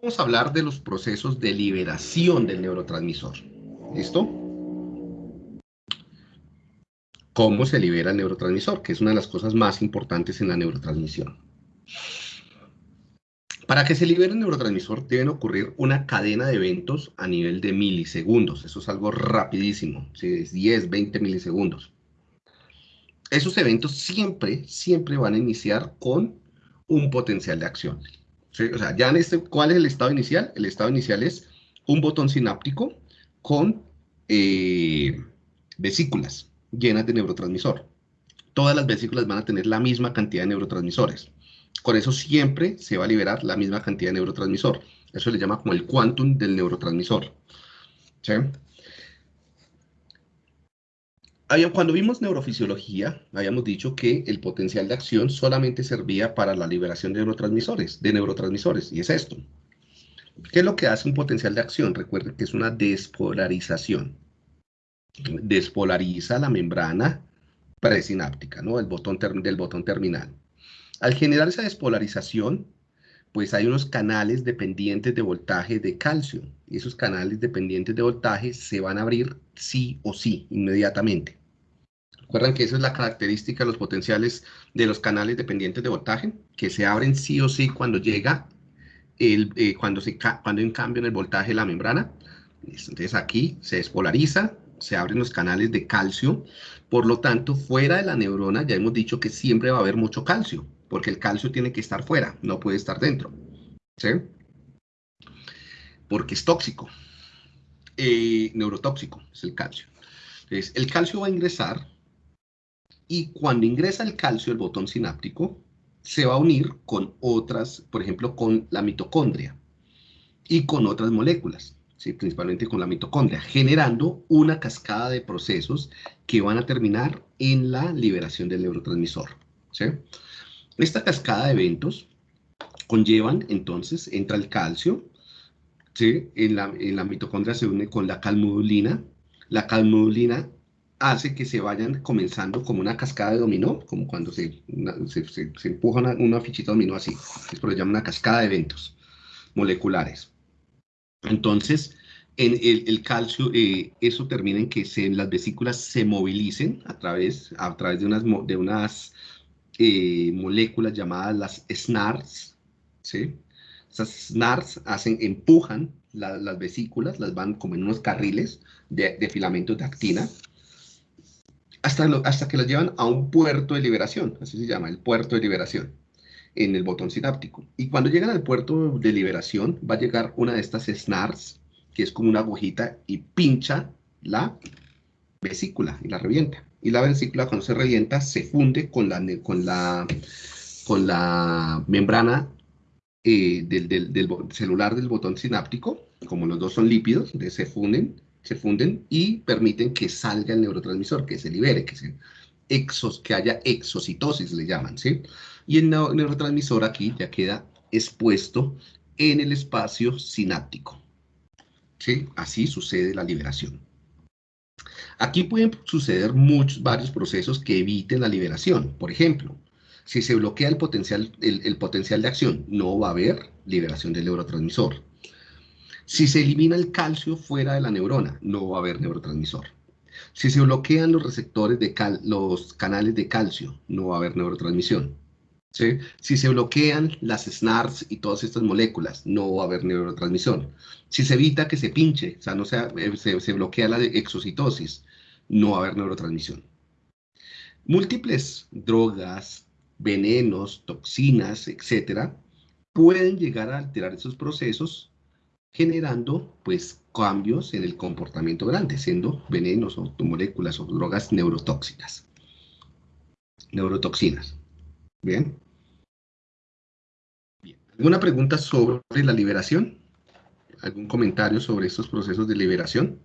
vamos a hablar de los procesos de liberación del neurotransmisor. ¿Listo? Cómo se libera el neurotransmisor, que es una de las cosas más importantes en la neurotransmisión. Para que se libere el neurotransmisor deben ocurrir una cadena de eventos a nivel de milisegundos. Eso es algo rapidísimo, es 10, 20 milisegundos. Esos eventos siempre, siempre van a iniciar con un potencial de acción. O sea, ya en este, ¿cuál es el estado inicial? El estado inicial es un botón sináptico con eh, vesículas llenas de neurotransmisor. Todas las vesículas van a tener la misma cantidad de neurotransmisores. Con eso siempre se va a liberar la misma cantidad de neurotransmisor. Eso le llama como el quantum del neurotransmisor. ¿Sí? Cuando vimos neurofisiología, habíamos dicho que el potencial de acción solamente servía para la liberación de neurotransmisores, de neurotransmisores, y es esto. ¿Qué es lo que hace un potencial de acción? Recuerden que es una despolarización. Despolariza la membrana presináptica, ¿no? El botón del botón terminal. Al generar esa despolarización, pues hay unos canales dependientes de voltaje de calcio. Y esos canales dependientes de voltaje se van a abrir sí o sí, inmediatamente. Recuerdan que esa es la característica de los potenciales de los canales dependientes de voltaje, que se abren sí o sí cuando llega, el, eh, cuando, se, cuando hay un cambio en el voltaje de la membrana. Entonces aquí se despolariza, se abren los canales de calcio. Por lo tanto, fuera de la neurona ya hemos dicho que siempre va a haber mucho calcio porque el calcio tiene que estar fuera, no puede estar dentro. ¿Sí? Porque es tóxico. Eh, neurotóxico es el calcio. Entonces, el calcio va a ingresar y cuando ingresa el calcio, el botón sináptico, se va a unir con otras, por ejemplo, con la mitocondria y con otras moléculas, ¿sí? principalmente con la mitocondria, generando una cascada de procesos que van a terminar en la liberación del neurotransmisor. Esta cascada de eventos conllevan, entonces, entra el calcio, ¿sí? en, la, mitocondria se une con la calmodulina, la calmodulina hace que se vayan comenzando como una cascada de dominó, como cuando se, se, empuja una, fichita de dominó así, es por eso llama una cascada de eventos moleculares. Entonces, en el, calcio, eh, eso termina en que se, las vesículas se movilicen a través, a través de unas, de unas eh, moléculas llamadas las SNARs, ¿sí? Esas SNARs hacen, empujan las vesículas, las van como en unos carriles de, filamentos de actina, hasta, hasta que las llevan a un puerto de liberación, así se llama, el puerto de liberación, en el botón sináptico. Y cuando llegan al puerto de liberación, va a llegar una de estas SNARs, que es como una agujita, y pincha la vesícula y la revienta y la vesícula cuando se revienta se funde con la, con la, con la membrana eh, del, celular del botón sináptico, como los dos son lípidos, se funden, se funden y permiten que salga el neurotransmisor, que se libere, que, se, exos, que haya exocitosis, le llaman, ¿sí? Y el neurotransmisor aquí ya queda expuesto en el espacio sináptico, ¿sí? Así sucede la liberación. Aquí pueden suceder muchos, varios procesos que eviten la liberación. Por ejemplo, si se bloquea el potencial, el, potencial de acción, no va a haber liberación del neurotransmisor. Si se elimina el calcio fuera de la neurona, no va a haber neurotransmisor. Si se bloquean los receptores de los canales de calcio, no va a haber neurotransmisión. Si se bloquean las SNARs y todas estas moléculas, no va a haber neurotransmisión. Si se evita que se pinche, o sea, no eh, se, se bloquea la exocitosis, no va a haber neurotransmisión. Múltiples drogas, venenos, toxinas, etcétera, pueden llegar a alterar esos procesos generando pues cambios en el comportamiento grande, siendo venenos o moléculas o drogas neurotóxicas. Neurotoxinas. Bien. Bien. ¿Alguna pregunta sobre la liberación? ¿Algún comentario sobre estos procesos de liberación?